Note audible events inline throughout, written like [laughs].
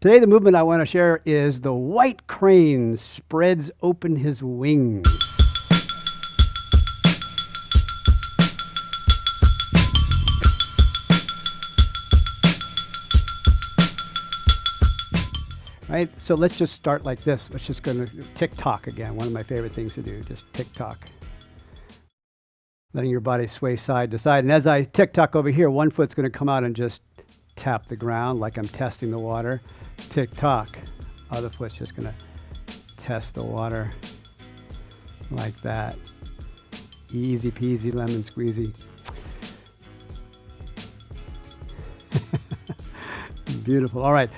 Today, the movement I want to share is the white crane spreads open his wings. Right, so let's just start like this. Let's just go to tick tock again. One of my favorite things to do, just tick tock. Letting your body sway side to side. And as I tick tock over here, one foot's going to come out and just tap the ground like I'm testing the water. Tick tock. Other foot's just to test the water like that. Easy peasy lemon squeezy. [laughs] Beautiful. All right.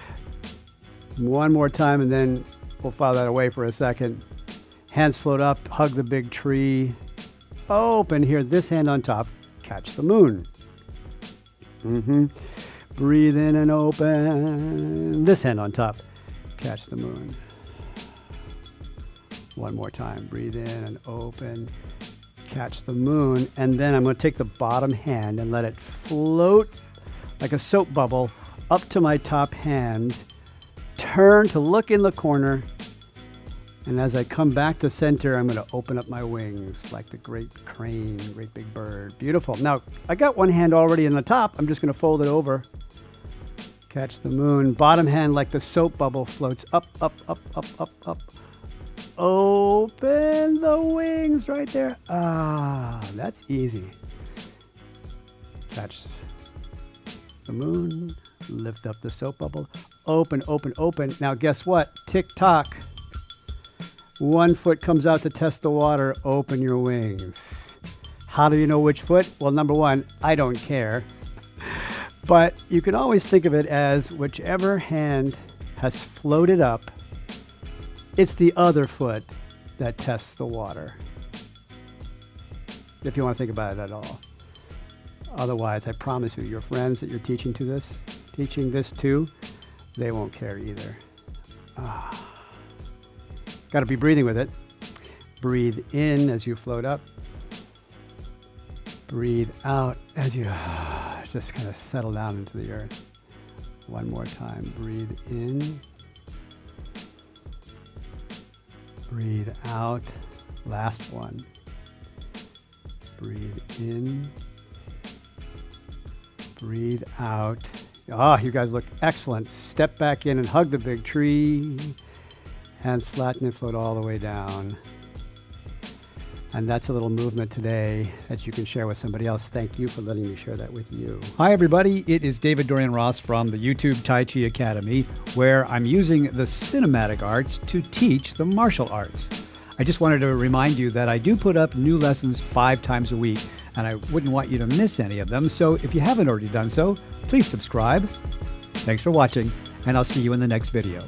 One more time and then we'll file that away for a second. Hands float up, hug the big tree. Open here, this hand on top, catch the moon. Mm-hmm. Breathe in and open. This hand on top, catch the moon. One more time, breathe in and open, catch the moon. And then I'm gonna take the bottom hand and let it float like a soap bubble up to my top hand turn to look in the corner. And as I come back to center, I'm going to open up my wings like the great crane, great big bird. Beautiful. Now, I got one hand already in the top. I'm just going to fold it over. Catch the moon. Bottom hand like the soap bubble floats up, up, up, up, up, up. Open the wings right there. Ah, that's easy. Catch the moon. Lift up the soap bubble open, open, open. Now guess what? Tick tock. One foot comes out to test the water. Open your wings. How do you know which foot? Well, number one, I don't care. But you can always think of it as whichever hand has floated up, it's the other foot that tests the water. If you want to think about it at all. Otherwise, I promise you, your friends that you're teaching to this, teaching this to, they won't care either. Ah. Got to be breathing with it. Breathe in as you float up. Breathe out as you [sighs] just kind of settle down into the earth. One more time. Breathe in. Breathe out. Last one. Breathe in. Breathe out. Ah, oh, you guys look excellent. Step back in and hug the big tree. Hands flatten and float all the way down. And that's a little movement today that you can share with somebody else. Thank you for letting me share that with you. Hi, everybody. It is David Dorian Ross from the YouTube Tai Chi Academy, where I'm using the cinematic arts to teach the martial arts. I just wanted to remind you that I do put up new lessons five times a week, and I wouldn't want you to miss any of them. So if you haven't already done so, please subscribe. Thanks for watching, and I'll see you in the next video.